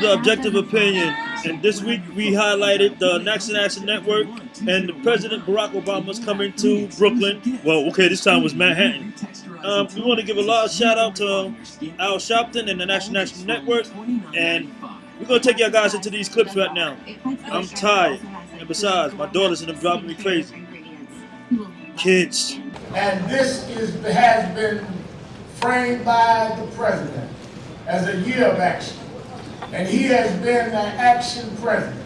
the Objective Opinion, and this week we highlighted the National Action Network and the President Barack Obama's coming to Brooklyn. Well, okay, this time was Manhattan. Um, we want to give a large shout out to Al Sharpton and the National Action Network, and we're gonna take y'all guys into these clips right now. I'm tired, and besides, my daughters and them driving me crazy. Kids. And this is has been framed by the president as a year of action. And he has been an action president.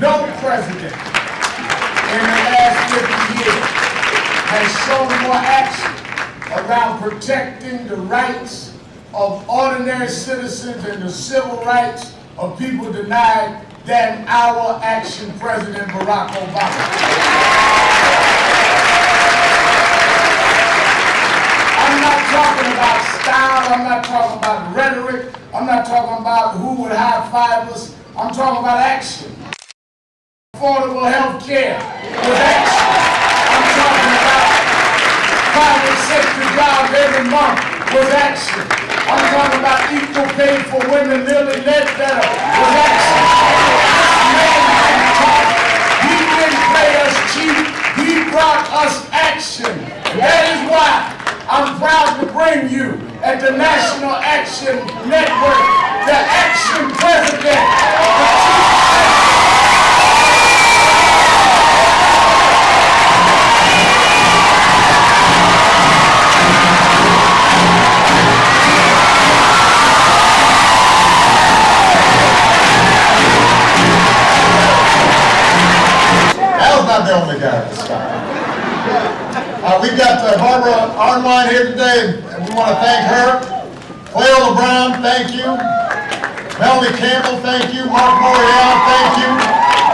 No president in the last 50 years has shown more action around protecting the rights of ordinary citizens and the civil rights of people denied than our action president Barack Obama. I'm not talking about style, I'm not talking about rhetoric, I'm not talking about who would high five us, I'm talking about action. Affordable health care with action. I'm talking about private sector jobs every month with action. I'm talking about equal pay for women, Lilly Ledbetter with action. He didn't pay us cheap, he brought us action. That is why I'm proud to bring you at the National Action Network, the Action President. Not the only guy that's uh, we've got uh, Barbara Arnwine here today, and we want to thank her. Cleo LeBron, thank you. Melanie Campbell, thank you. Marc Morial, thank you.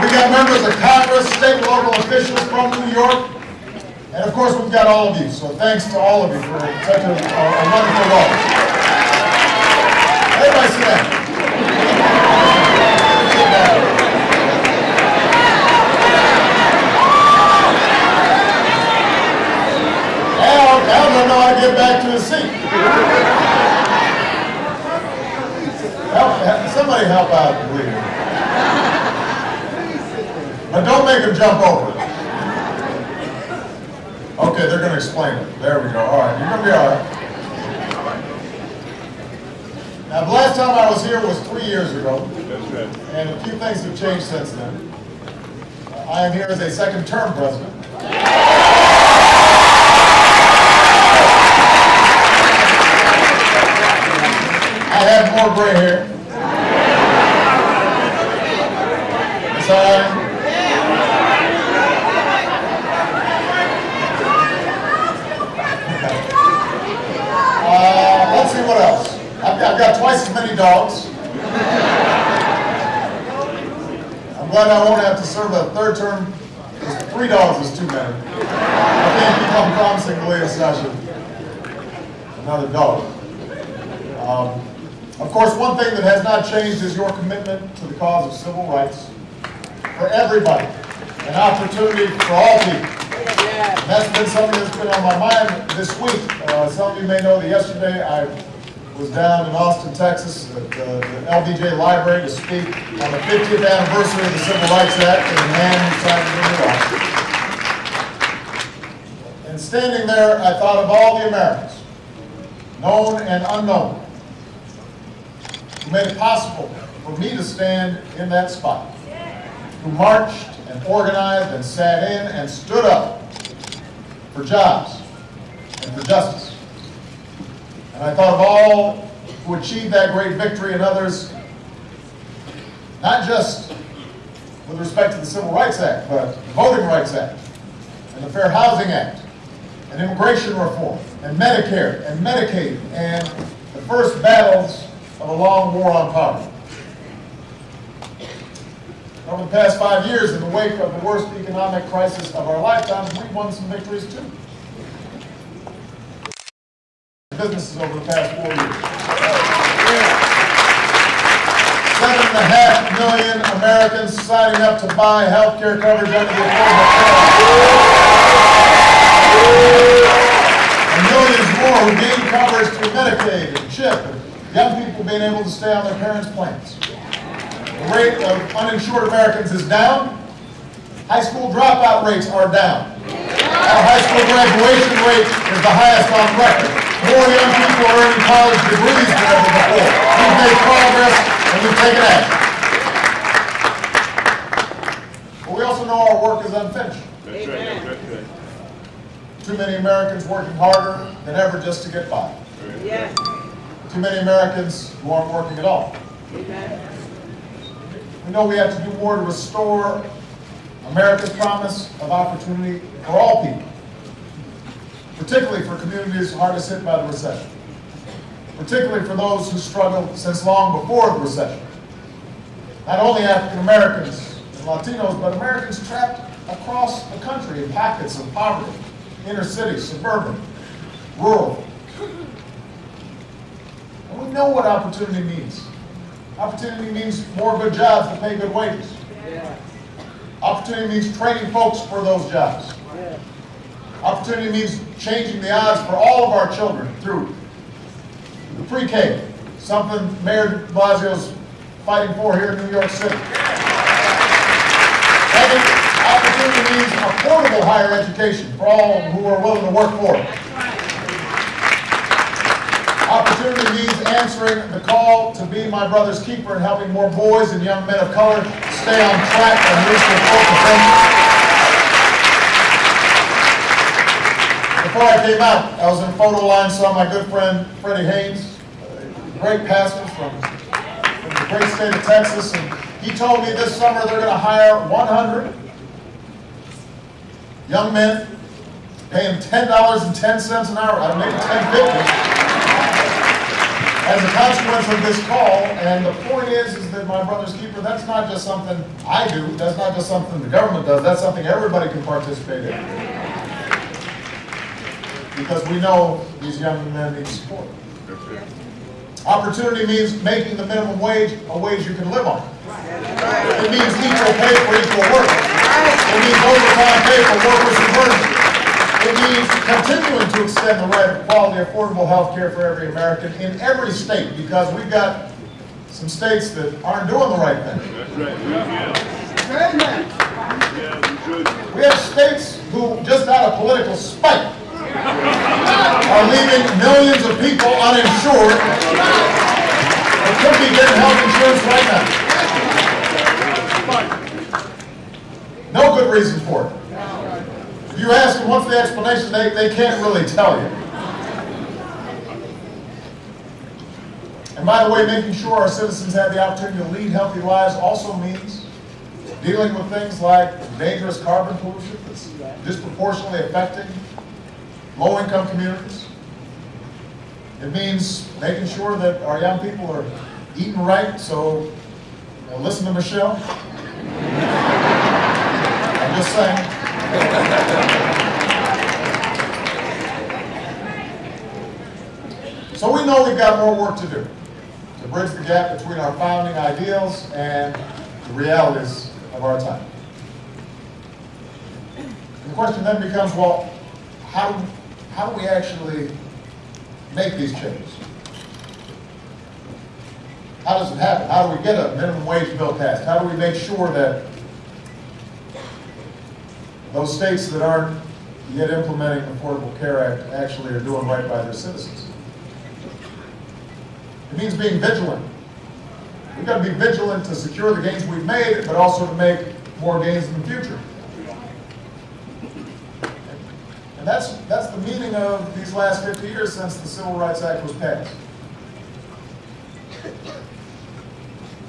We got members of Congress, state and local officials from New York. And of course, we've got all of you. So thanks to all of you for such a, a, a wonderful role. Everybody sit down. Sit down. Al, Al doesn't know how to get back to his seat. Help, somebody help out, please. But don't make him jump over it. Okay, they're gonna explain it. There we go. All right, you're gonna be all right. Now, the last time I was here was three years ago. And a few things have changed since then. I am here as a second term president. Have more gray hair. It's all right. Uh, let's see what else. I've, I've got twice as many dogs. I'm glad I won't have to serve a third term. because Three dogs is too many. I can't keep on promising to lead a session. Another dog. Um, of course, one thing that has not changed is your commitment to the cause of civil rights for everybody, an opportunity for all people. And that's been something that's been on my mind this week. Uh, some of you may know that yesterday I was down in Austin, Texas at uh, the LBJ Library to speak on the 50th anniversary of the Civil Rights Act and the man who signed it into law. And standing there, I thought of all the Americans, known and unknown, who made it possible to stand in that spot, who marched and organized and sat in and stood up for jobs and for justice. And I thought of all who achieved that great victory and others, not just with respect to the Civil Rights Act, but the Voting Rights Act and the Fair Housing Act and immigration reform and Medicare and Medicaid and the first battles of a long war on poverty. Over the past five years, in the wake of the worst economic crisis of our lifetimes, we've won some victories too. Businesses over the past four years. Seven and a half million Americans signing up to buy health care coverage under the Affordable Care Act. And millions more who gain coverage through Medicaid and CHIP and young people being able to stay on their parents' plans. The rate of uninsured Americans is down. High school dropout rates are down. Our high school graduation rate is the highest on record. More young people are earning college degrees than ever before. We've made progress and we've taken action. But we also know our work is unfinished. That's right. That's right. Too many Americans working harder than ever just to get by. Yes. Too many Americans who aren't working at all. Amen. We know we have to do more to restore America's promise of opportunity for all people, particularly for communities hardest hit by the recession, particularly for those who struggled since long before the recession. Not only African Americans and Latinos, but Americans trapped across the country in pockets of poverty, inner city, suburban, rural. And we know what opportunity means. Opportunity means more good jobs to pay good wages. Yeah. Opportunity means training folks for those jobs. Yeah. Opportunity means changing the odds for all of our children through the pre-K, something Mayor Blasio's fighting for here in New York City. Opportunity means affordable higher education for all who are willing to work for it. Means answering the call to be my brother's keeper and helping more boys and young men of color stay on track and reach their full potential. Before I came out, I was in photo line, saw my good friend Freddie Haynes, great pastor from, from the great state of Texas, and he told me this summer they're gonna hire 100 young men, paying $10.10 an hour, I maybe 10.50 as a consequence of this call, and the point is, is that my brother's keeper, that's not just something I do, that's not just something the government does, that's something everybody can participate in. Because we know these young men need support. Opportunity means making the minimum wage a wage you can live on. It means equal pay for equal work. It means overtime pay for workers who it. Means continuing to extend the right of quality, affordable health care for every American in every state, because we've got some states that aren't doing the right thing. That's right. Yeah. Yeah, we. We have states who, just out of political spite, are leaving millions of people uninsured that could be getting health insurance right now. No good reason for it. If you ask them what's the explanation, they, they can't really tell you. And by the way, making sure our citizens have the opportunity to lead healthy lives also means dealing with things like dangerous carbon pollution that's disproportionately affecting low-income communities. It means making sure that our young people are eating right, so you know, listen to Michelle. I'm just saying. So we know we've got more work to do to bridge the gap between our founding ideals and the realities of our time. And the question then becomes, well, how, how do we actually make these changes? How does it happen? How do we get a minimum wage bill passed? How do we make sure that those states that aren't yet implementing the Affordable Care Act actually are doing right by their citizens? It means being vigilant. We've got to be vigilant to secure the gains we've made, but also to make more gains in the future. And that's, that's the meaning of these last 50 years since the Civil Rights Act was passed.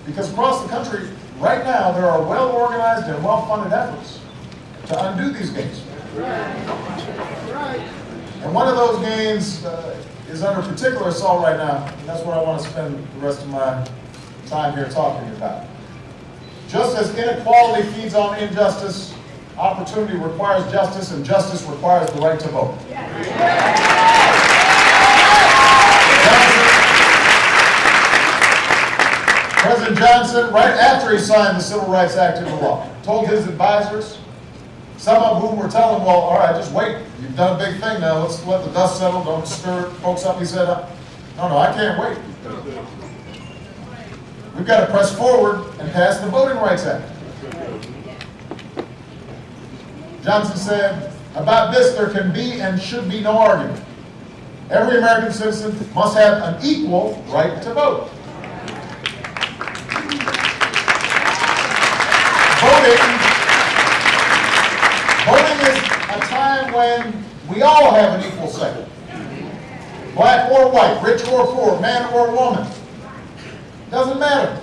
Because across the country, right now, there are well-organized and well-funded efforts to undo these gains. And one of those gains uh, is under particular assault right now, and that's what I want to spend the rest of my time here talking about. Just as inequality feeds on injustice, opportunity requires justice, and justice requires the right to vote. President Johnson, right after he signed the Civil Rights Act into law, told his advisors, some of whom were telling well, all right, just wait. You've done a big thing now. Let's let the dust settle. Don't stir folks up. He said, no, no, I can't wait. We've got to press forward and pass the Voting Rights Act. Johnson said, about this there can be and should be no argument. Every American citizen must have an equal right to vote. Voting, voting is a time when we all have an equal say. Black or white, rich or poor, man or woman. Doesn't matter.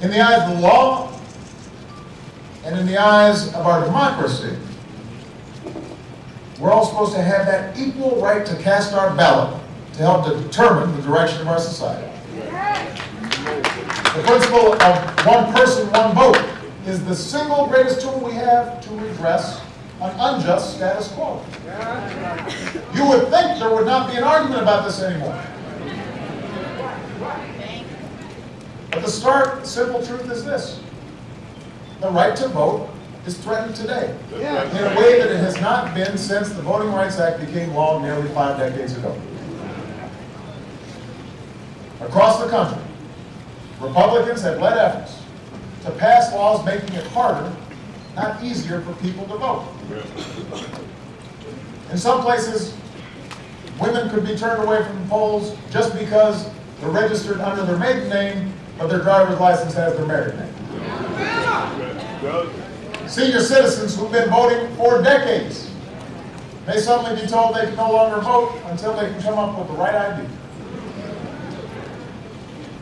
In the eyes of the law and in the eyes of our democracy, we're all supposed to have that equal right to cast our ballot to help to determine the direction of our society. The principle of one person, one vote is the single greatest tool we have to redress an unjust status quo. You would think there would not be an argument about this anymore. But the stark, simple truth is this. The right to vote is threatened today in a way that it has not been since the Voting Rights Act became law nearly five decades ago. Across the country, Republicans have led efforts to pass laws making it harder, not easier, for people to vote. In some places, women could be turned away from polls just because they're registered under their maiden name, but their driver's license has their married name. Senior citizens who've been voting for decades may suddenly be told they can no longer vote until they can come up with the right ID.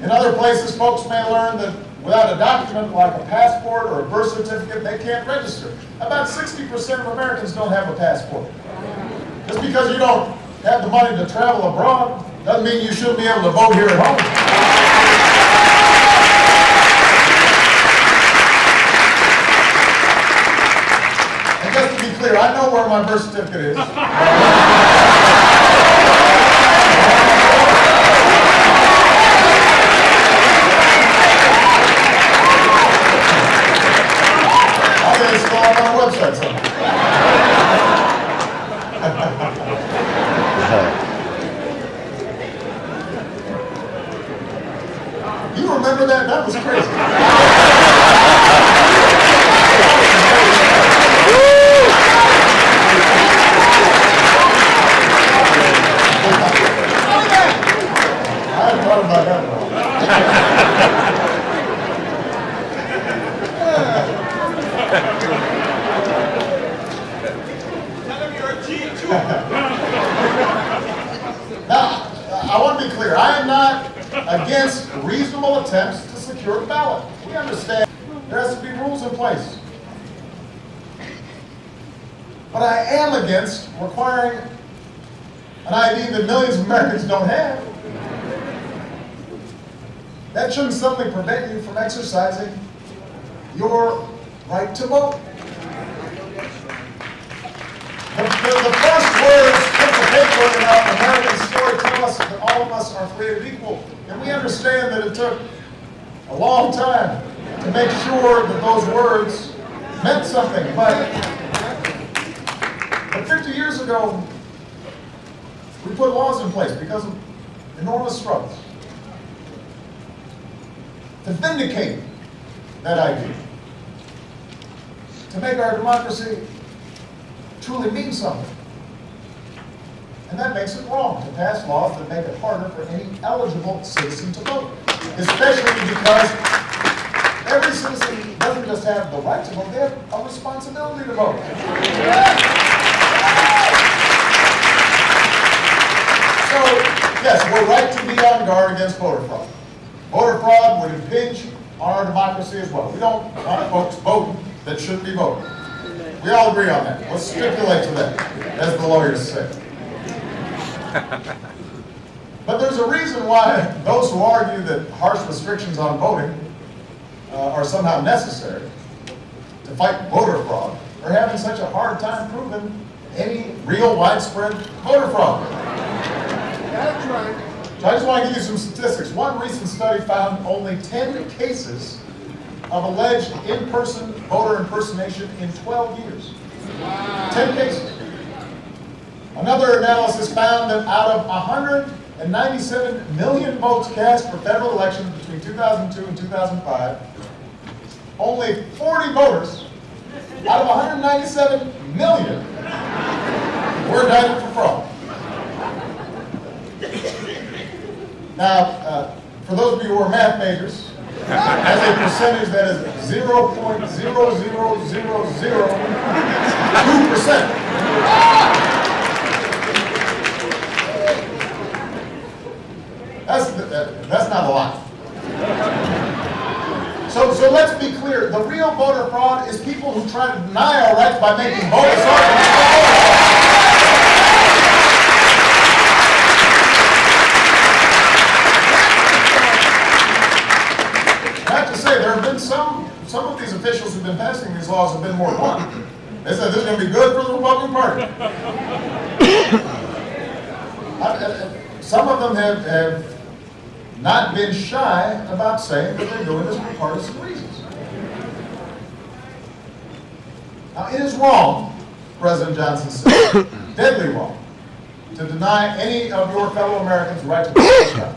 In other places, folks may learn that without a document like a passport or a birth certificate, they can't register. About 60% of Americans don't have a passport. Just because you don't have the money to travel abroad doesn't mean you shouldn't be able to vote here at home. And just to be clear, I know where my birth certificate is. I think it's still on my website somewhere. You remember that? That was crazy. I hadn't thought about that one. Now, I want to be clear, I am not against reasonable attempts to secure a ballot. We understand there has to be rules in place. But I am against requiring an ID that millions of Americans don't have. That shouldn't suddenly prevent you from exercising your right to vote. The, the, first words put the paper in our American story tell us that all of us are created equal. And we understand that it took a long time to make sure that those words meant something. But, but 50 years ago, we put laws in place because of enormous struggles to vindicate that idea, to make our democracy truly mean something. And that makes it wrong to pass laws that make it harder for any eligible citizen to vote, especially because every citizen doesn't just have the right to vote, they have a responsibility to vote. So, yes, we're right to be on guard against voter fraud. Voter fraud would impinge on our democracy as well. We don't want folks voting that shouldn't be voting. We all agree on that. Let's stipulate to that, as the lawyers say. But there's a reason why those who argue that harsh restrictions on voting uh, are somehow necessary to fight voter fraud are having such a hard time proving any real widespread voter fraud. That's right. So I just want to give you some statistics. One recent study found only 10 cases of alleged in-person voter impersonation in 12 years. 10 cases. Another analysis found that out of 197 million votes cast for federal elections between 2002 and 2005, only 40 voters out of 197 million were indicted for fraud. Now, uh, for those of you who are math majors, as a percentage that is 0.00002%. That's, that- that's not a lot. So, so let's be clear, the real voter fraud is people who try to deny our rights by making have been some, some of these officials who've been passing these laws have been more blunt. They said this is going to be good for the Republican Party. I- I- Some of them have, have not been shy about saying that they're doing this for partisan reasons. Now, it is wrong, President Johnson said, deadly wrong, to deny any of your fellow Americans the right to vote.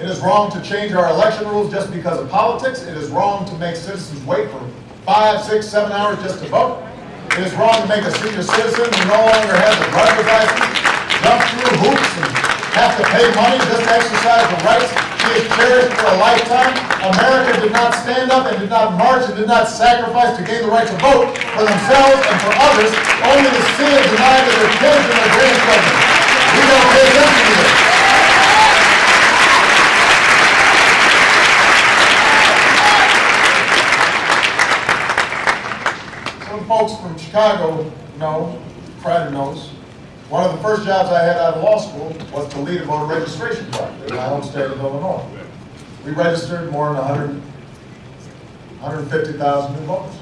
It is wrong to change our election rules just because of politics. It is wrong to make citizens wait for five, six, seven hours just to vote. It is wrong to make a senior citizen who no longer has a driver's license jump through hoops and have to pay money just to exercise the rights he has cherished for a lifetime. America did not stand up and did not march and did not sacrifice to gain the right to vote for themselves and for others, only to see denied to their kids and their grandchildren. We don't pay attention to this. Some folks from Chicago know, Pride knows, one of the first jobs I had out of law school was to lead a voter registration project in my home state of Illinois. We registered more than 100, 150,000 new voters.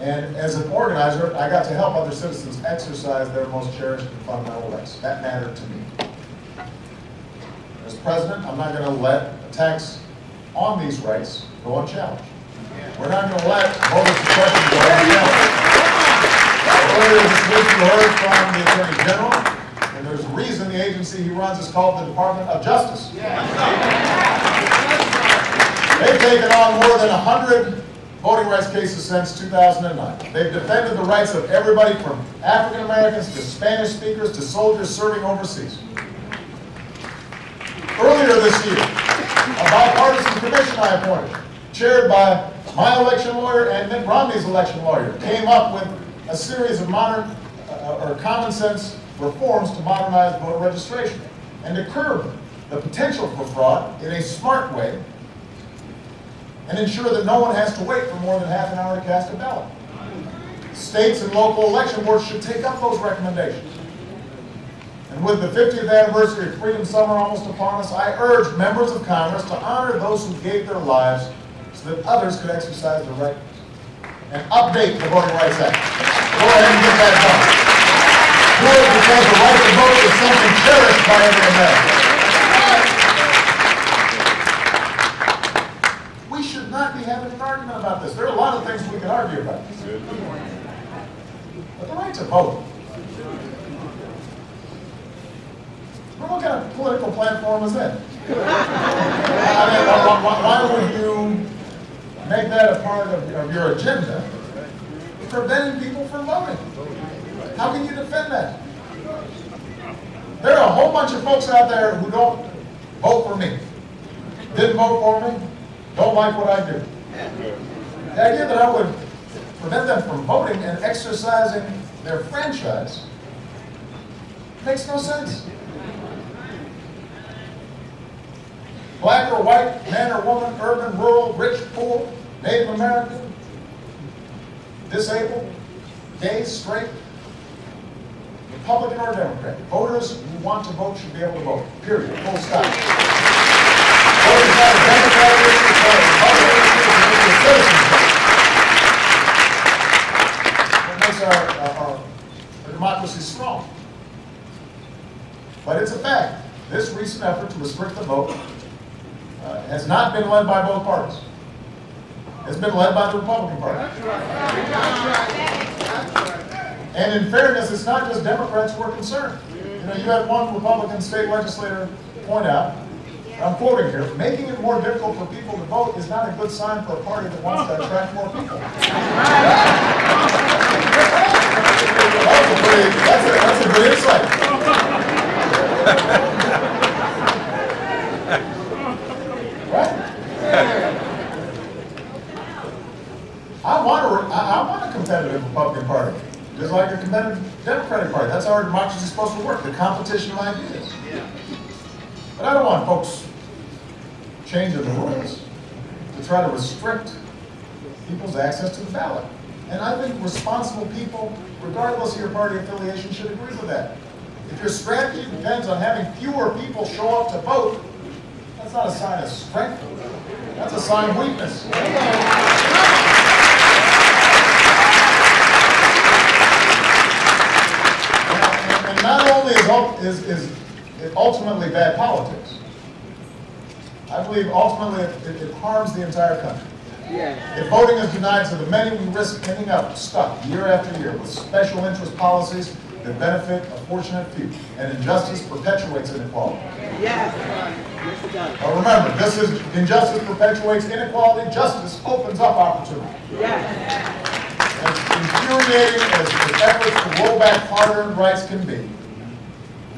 And as an organizer, I got to help other citizens exercise their most cherished and fundamental rights. That mattered to me. As president, I'm not going to let attacks on these rights go unchallenged. We're not going to let voter suppression go unchallenged. Earlier this week, you heard from the Attorney General, and there's a reason the agency he runs is called the Department of Justice. They've taken on more than 100 voting rights cases since 2009. They've defended the rights of everybody from African Americans to Spanish speakers to soldiers serving overseas. Earlier this year, a bipartisan commission I appointed, chaired by my election lawyer and Mitt Romney's election lawyer, came up with a series of modern uh, or common sense reforms to modernize voter registration and to curb the potential for fraud in a smart way and ensure that no one has to wait for more than half an hour to cast a ballot. States and local election boards should take up those recommendations. And with the 50th anniversary of Freedom Summer almost upon us, I urge members of Congress to honor those who gave their lives so that others could exercise their right and update the Voting Rights Act. Go ahead and get that done. Do it because the right to vote is something cherished by every American. We should not be having an argument about this. There are a lot of things we can argue about. But the right to vote. What kind of political platform is that? I mean, why, why- why would you make that a part of, of your agenda, preventing people from voting? How can you defend that? There are a whole bunch of folks out there who don't vote for me, didn't vote for me, don't like what I do. The idea that I would prevent them from voting and exercising their franchise makes no sense. Black or white, man or woman, urban, rural, rich, poor, Native American, disabled, gay, straight, Republican or Democrat. Voters who want to vote should be able to vote, period, full stop. Voters Republican citizen's vote. It makes our, our, our democracy strong. But it's a fact. This recent effort to restrict the vote uh, has not been led by both parties. It's been led by the Republican Party. And in fairness, it's not just Democrats who are concerned. You know, you had one Republican state legislator point out, I'm quoting here, making it more difficult for people to vote is not a good sign for a party that wants to attract more people. That's a pretty, that's a, that's a good insight. Right? I want a, I, I want a competitive Republican Party, just like a competitive Democratic Party. That's how our democracy is supposed to work, the competition of ideas. But I don't want folks changing the rules to try to restrict people's access to the ballot. And I think responsible people, regardless of your party affiliation, should agree with that. If your strategy depends on having fewer people show up to vote, that's not a sign of strength. That's a sign of weakness. And and not only is, is, ultimately bad politics, I believe ultimately it, it- harms the entire country. If voting is denied to the many, we risk ending up stuck year after year with special interest policies that benefit a fortunate few, and injustice perpetuates inequality. Yes. Remember, this is, injustice perpetuates inequality, justice opens up opportunity. Yes. As infuriating as the efforts to roll back hard-earned rights can be,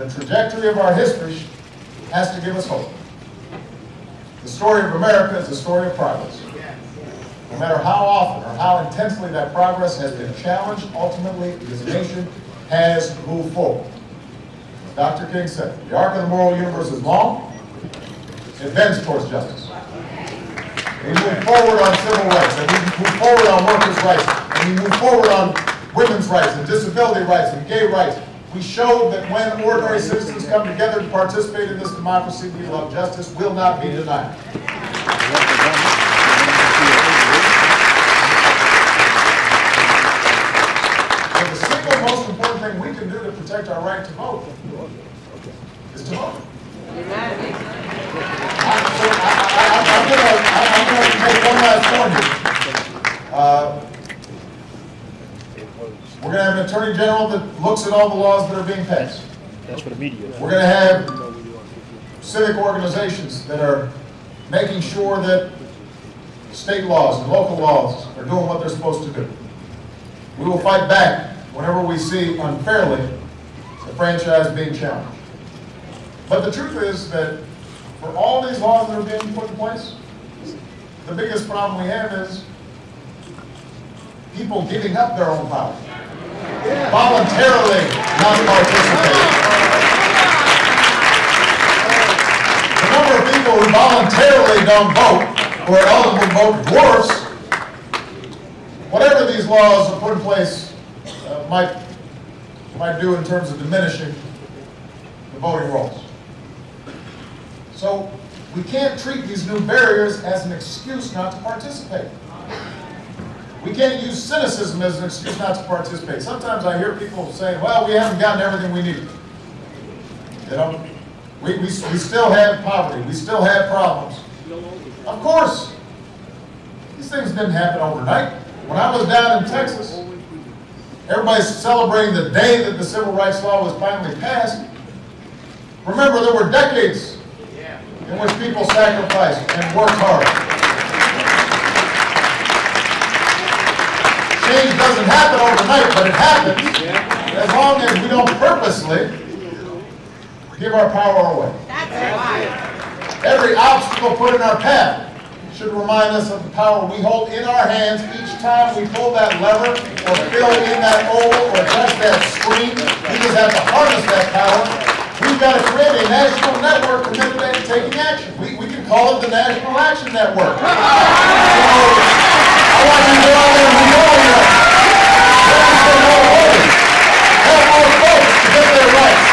the trajectory of our history has to give us hope. The story of America is a story of progress. No matter how often or how intensely that progress has been challenged, ultimately, this nation has moved forward. As Dr. King said, the arc of the moral universe is long, it bends towards justice. We move forward on civil rights, and we move forward on workers' rights, and we move forward on women's rights and disability rights and gay rights. We showed that when ordinary citizens come together to participate in this democracy we love, justice will not be denied. So the single most important thing we can do to protect our right to vote is to vote. Amen. I'm gonna, I'm gonna make one last point here. Uh, We're gonna have an attorney general that looks at all the laws that are being passed. That's what the media. We're gonna have civic organizations that are making sure that state laws and local laws are doing what they're supposed to do. We will fight back whenever we see unfairly the franchise being challenged. But the truth is that for all these laws that are being put in place, the biggest problem we have is people giving up their own power. Voluntarily not participating. The number of people who voluntarily don't vote, or eligible vote dwarfs whatever these laws are put in place uh, might, might do in terms of diminishing the voting rolls. So we can't treat these new barriers as an excuse not to participate. We can't use cynicism as an excuse not to participate. Sometimes I hear people saying, well, we haven't gotten everything we need. You know, we, we, we still have poverty, we still have problems. Of course, these things didn't happen overnight. When I was down in Texas, everybody's celebrating the day that the civil rights law was finally passed. Remember, there were decades in which people sacrificed and worked hard. Change doesn't happen overnight, but it happens as long as we don't purposely give our power away. Every obstacle put in our path should remind us of the power we hold in our hands each time we pull that lever or fill in that hole or touch that screen. We just have to harness that power. We've got to create a national network committed to taking action. We, we can call it the National Action Network. So, I want you to go out there and be all here. Let us say no voting. Help our folks to get their rights.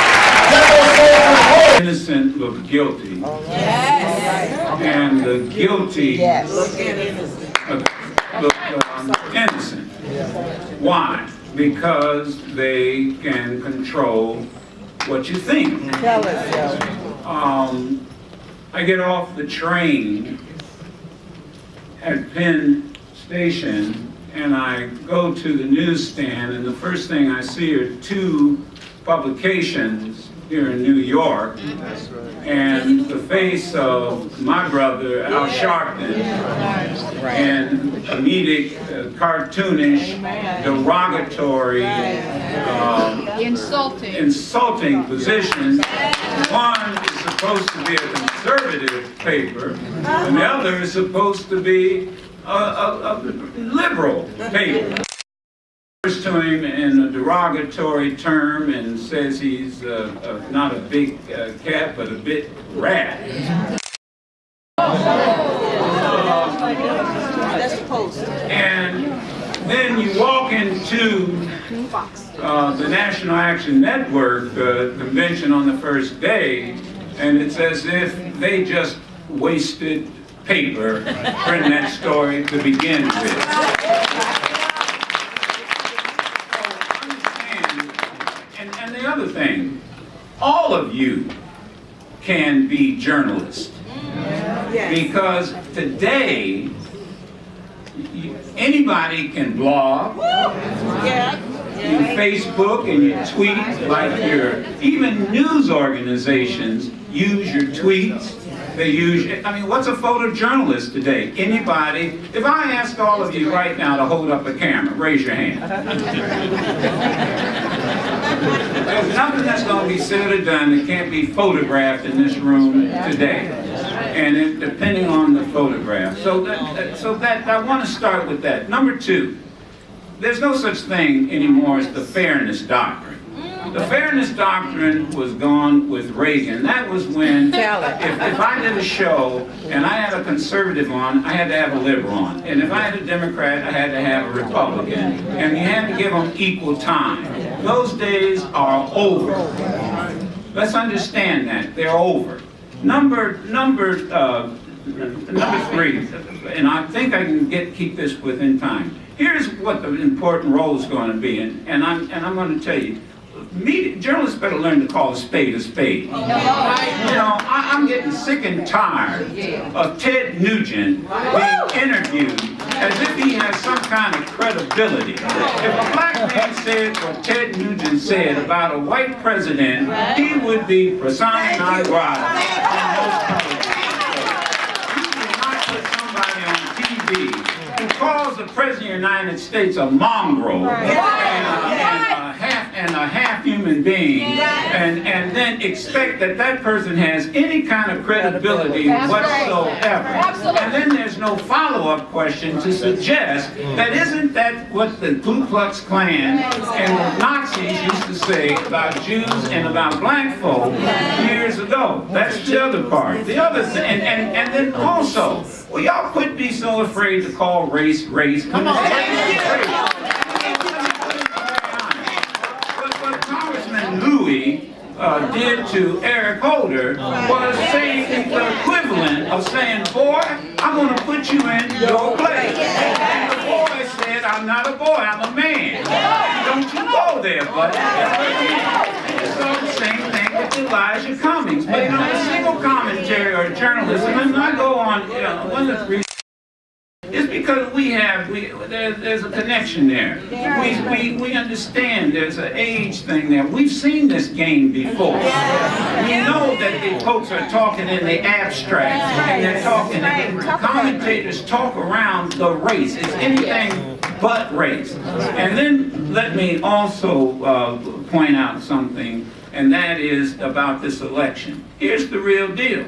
Get those soldiers voting. innocent look guilty. And the guilty look look, um, innocent. Why? Because they can control what you think. Tell us, Joe. Um, I get off the train at Penn Station and I go to the newsstand, and the first thing I see are two publications here in New York, and the face of my brother Al Sharpton, and comedic, uh, cartoonish, derogatory, um, Insulting. insulting positions. One is supposed to be a conservative paper, and the other is supposed to be a, a, a liberal paper. Refers to him in a derogatory term and says he's uh, uh, not a big uh, cat, but a bit rat. That's the post. And then you walk into uh, the National Action Network uh, convention on the first day, and it's as if they just wasted paper printing that story to begin with. And, and the other thing, all of you can be journalists. Because today, anybody can blog, Yeah. you Facebook and you tweet like your, even news organizations use your tweets. They use, I mean, what's a photojournalist today? Anybody, if I ask all of you right now to hold up a camera, raise your hand. There's nothing that's going to be said or done that can't be photographed in this room today. And it, depending on the photograph. So that, so that, I want to start with that. Number two, there's no such thing anymore as the fairness doctrine. The fairness doctrine was gone with Reagan. That was when, if, if I did a show and I had a conservative on, I had to have a liberal on. And if I had a Democrat, I had to have a Republican. And you had to give them equal time. Those days are over. Let's understand that, they're over. Number, number, uh, number three, and I think I can get, keep this within time. Here's what the important role is going to be, and, and I'm, and I'm going to tell you, media, journalists better learn to call a spade a spade. You know, I, I'm getting sick and tired of Ted Nugent being interviewed as if he has some kind of credibility. If a black man said what Ted Nugent said about a white president, he would be persona non grata. in most. You cannot put somebody on TV who calls the president of the United States a mongrel and, a, and a half and a half human being, and and then expect that that person has any kind of credibility That's right. whatsoever. Absolutely. And then there's no follow-up question to suggest mm. that isn't that what the Ku Klux Klan and the Nazis used to say about Jews and about black folk years ago. That's the other part. The other thing, and, and, and then also, well, y'all quit be so afraid to call race race. Come on. What, uh, did to Eric Holder was saying the equivalent of saying, boy, I'm going to put you in your place. And the boy said, I'm not a boy, I'm a man. Don't you go there, buddy. It's all the same thing with Elijah Cummings. But you know, a single commentary or journalism, and I go on, you know, one of the because we have, we, there, there's a connection there. We, we, we understand there's an age thing there. We've seen this game before. We know that the folks are talking in the abstract, and they're talking, and the commentators talk around the race. It's anything but race. And then let me also uh, point out something, and that is about this election. Here's the real deal.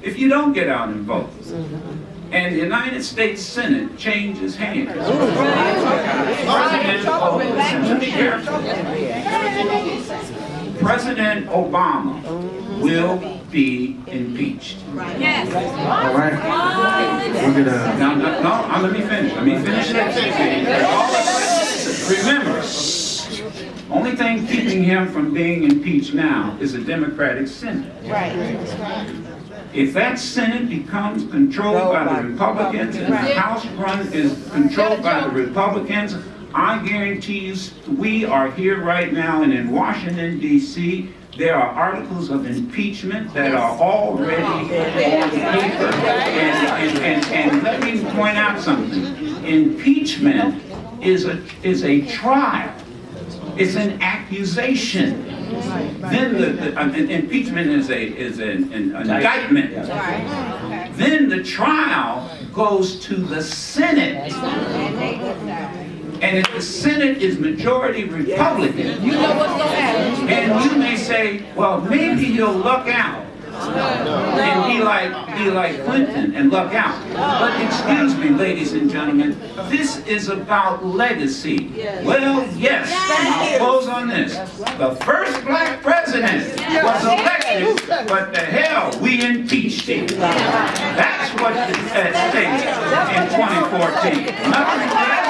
If you don't get out and vote, and the United States Senate changes hands. President, oh, listen to me here. President Obama will be impeached. All right. We're gonna. Now, no, no, uh, let me finish, let me finish that. Remember, only thing keeping him from being impeached now is a Democratic Senate. If that Senate becomes controlled by the Republicans and the House run is controlled by the Republicans, I guarantee you, we are here right now and in Washington DC, There are articles of impeachment that are already on paper. And, and, and, and let me point out something. Impeachment is a, is a trial. It's an accusation. Then the, the uh, impeachment is a, is an, an indictment. Then the trial goes to the Senate. And if the Senate is majority Republican, You know what's gonna happen. and you may say, well, maybe he'll luck out. And be like, be like Clinton and luck out. But excuse me, ladies and gentlemen, this is about legacy. Well, yes, I'll close on this. The first black president was elected, but the hell, we impeached him. That's what is at stake in 2014. Nothing